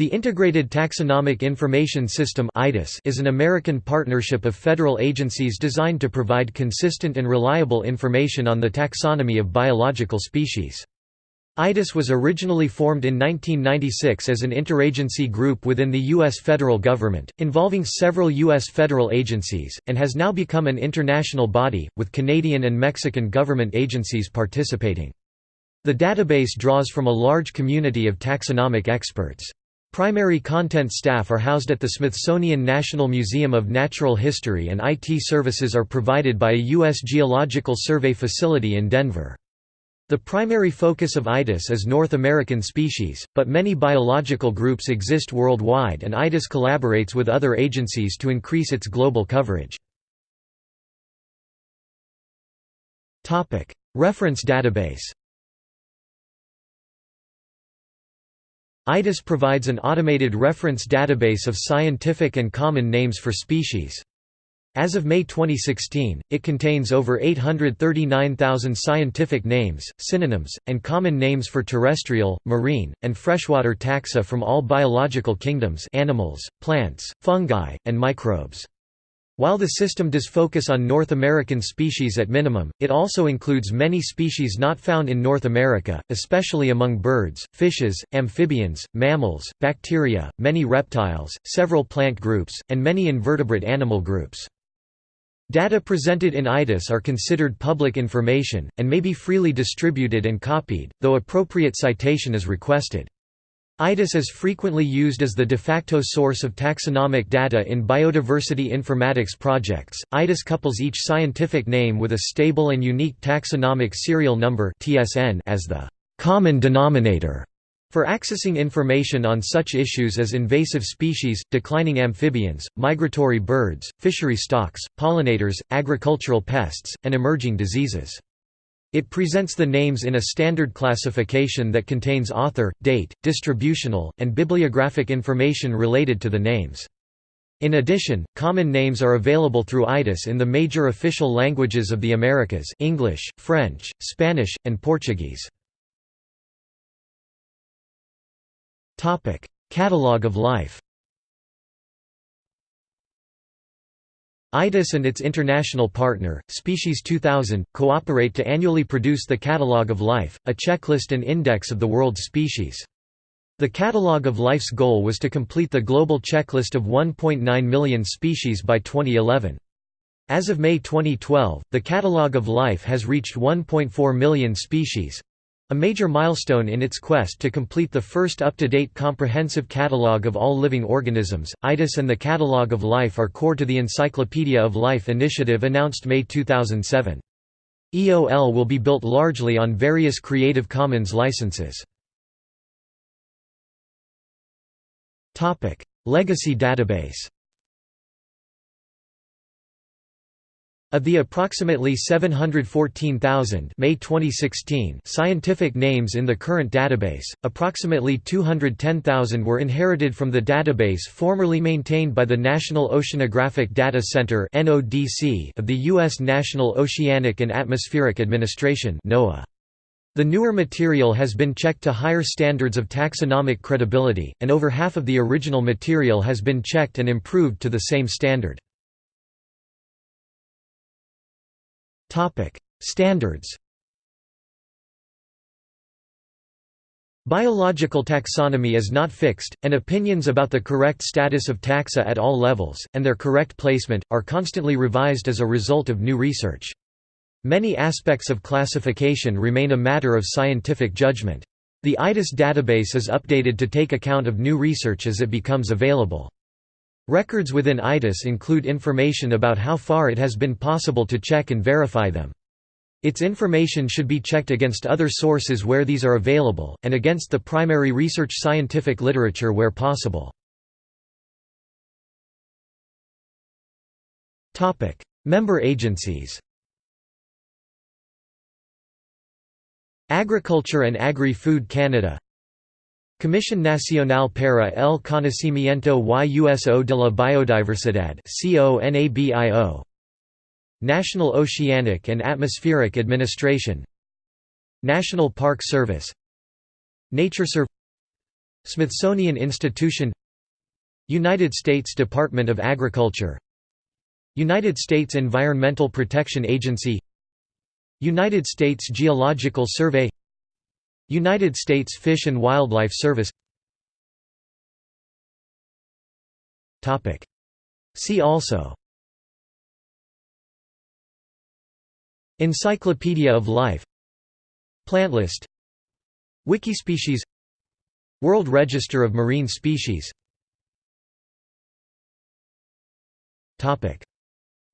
The Integrated Taxonomic Information System is an American partnership of federal agencies designed to provide consistent and reliable information on the taxonomy of biological species. ITIS was originally formed in 1996 as an interagency group within the U.S. federal government, involving several U.S. federal agencies, and has now become an international body, with Canadian and Mexican government agencies participating. The database draws from a large community of taxonomic experts. Primary content staff are housed at the Smithsonian National Museum of Natural History and IT services are provided by a U.S. Geological Survey facility in Denver. The primary focus of ITIS is North American species, but many biological groups exist worldwide and ITIS collaborates with other agencies to increase its global coverage. Reference database ITIS provides an automated reference database of scientific and common names for species. As of May 2016, it contains over 839,000 scientific names, synonyms, and common names for terrestrial, marine, and freshwater taxa from all biological kingdoms animals, plants, fungi, and microbes. While the system does focus on North American species at minimum, it also includes many species not found in North America, especially among birds, fishes, amphibians, mammals, bacteria, many reptiles, several plant groups, and many invertebrate animal groups. Data presented in ITIS are considered public information, and may be freely distributed and copied, though appropriate citation is requested. ITIS is frequently used as the de facto source of taxonomic data in biodiversity informatics projects. ITIS couples each scientific name with a stable and unique taxonomic serial number (TSN) as the common denominator for accessing information on such issues as invasive species, declining amphibians, migratory birds, fishery stocks, pollinators, agricultural pests, and emerging diseases. It presents the names in a standard classification that contains author, date, distributional, and bibliographic information related to the names. In addition, common names are available through ITIS in the major official languages of the Americas English, French, Spanish, and Portuguese. Catalogue of life ITIS and its international partner, Species 2000, cooperate to annually produce the Catalogue of Life, a checklist and index of the world's species. The Catalogue of Life's goal was to complete the global checklist of 1.9 million species by 2011. As of May 2012, the Catalogue of Life has reached 1.4 million species, a major milestone in its quest to complete the first up-to-date comprehensive catalogue of all living organisms, ITIS and the Catalogue of Life are core to the Encyclopedia of Life initiative announced May 2007. EOL will be built largely on various Creative Commons licenses. Legacy database Of the approximately 714,000 May 2016 scientific names in the current database, approximately 210,000 were inherited from the database formerly maintained by the National Oceanographic Data Center (NODC) of the U.S. National Oceanic and Atmospheric Administration NOAA. The newer material has been checked to higher standards of taxonomic credibility, and over half of the original material has been checked and improved to the same standard. Topic: Standards. Biological taxonomy is not fixed, and opinions about the correct status of taxa at all levels, and their correct placement, are constantly revised as a result of new research. Many aspects of classification remain a matter of scientific judgment. The ITIS database is updated to take account of new research as it becomes available. Records within ITIS include information about how far it has been possible to check and verify them. Its information should be checked against other sources where these are available, and against the primary research scientific literature where possible. Member agencies Agriculture and Agri-Food Canada Comisión Nacional para el Conocimiento y Uso de la Biodiversidad National Oceanic and Atmospheric Administration. National Park Service. NatureServe Smithsonian Institution. United States Department of Agriculture. United States Environmental Protection Agency. United States Geological Survey United States Fish and Wildlife Service. See also. Encyclopedia of Life. Plant list. Wikispecies. World Register of Marine Species.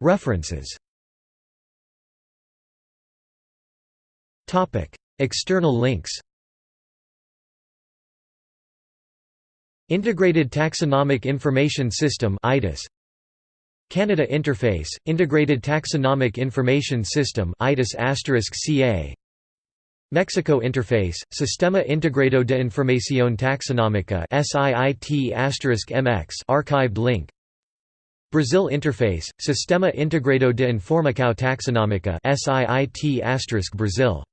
References. External links Integrated Taxonomic Information System Canada Interface, Integrated Taxonomic Information System *CA Mexico Interface, Sistema Integrado de Información Taxonómica SIIT*MX archived link. Brazil Interface, Sistema Integrado de Informação Taxonómica SIIT*Brazil